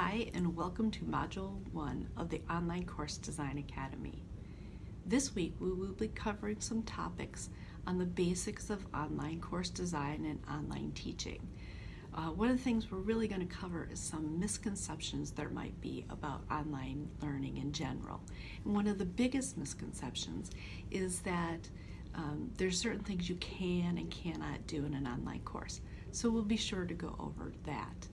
Hi, and welcome to Module 1 of the Online Course Design Academy. This week we will be covering some topics on the basics of online course design and online teaching. Uh, one of the things we're really going to cover is some misconceptions there might be about online learning in general. And one of the biggest misconceptions is that um, there's certain things you can and cannot do in an online course. So we'll be sure to go over that.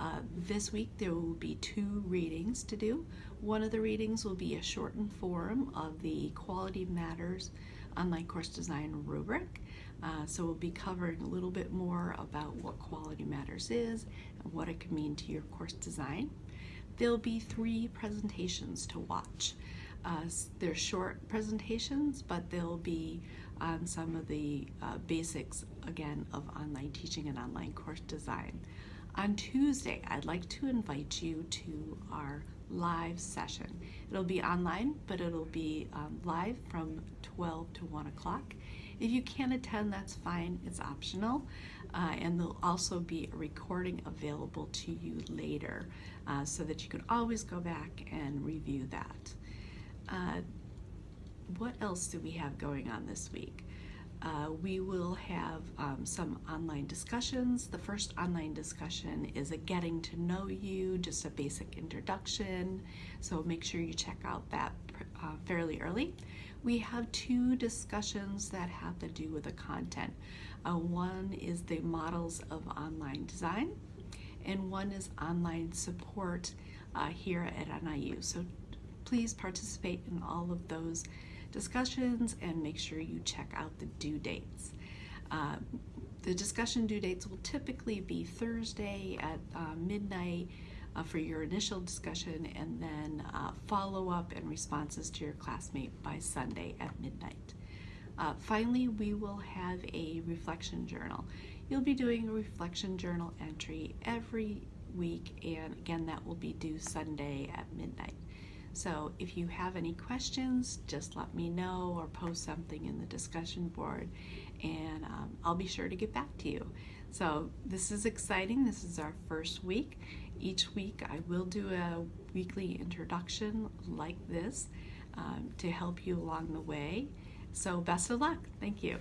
Uh, this week there will be two readings to do. One of the readings will be a shortened form of the Quality Matters online course design rubric. Uh, so we'll be covering a little bit more about what Quality Matters is and what it can mean to your course design. There'll be three presentations to watch. Uh, they're short presentations, but they'll be on some of the uh, basics, again, of online teaching and online course design. On Tuesday, I'd like to invite you to our live session. It'll be online, but it'll be um, live from 12 to 1 o'clock. If you can't attend, that's fine, it's optional. Uh, and there'll also be a recording available to you later uh, so that you can always go back and review that. Uh, what else do we have going on this week? Uh, we will have um, some online discussions. The first online discussion is a getting to know you, just a basic introduction. So make sure you check out that uh, fairly early. We have two discussions that have to do with the content. Uh, one is the models of online design, and one is online support uh, here at NIU. So please participate in all of those discussions and make sure you check out the due dates. Uh, the discussion due dates will typically be Thursday at uh, midnight uh, for your initial discussion and then uh, follow up and responses to your classmate by Sunday at midnight. Uh, finally, we will have a reflection journal. You'll be doing a reflection journal entry every week and again that will be due Sunday at midnight. So if you have any questions, just let me know or post something in the discussion board and um, I'll be sure to get back to you. So this is exciting. This is our first week. Each week I will do a weekly introduction like this um, to help you along the way. So best of luck. Thank you.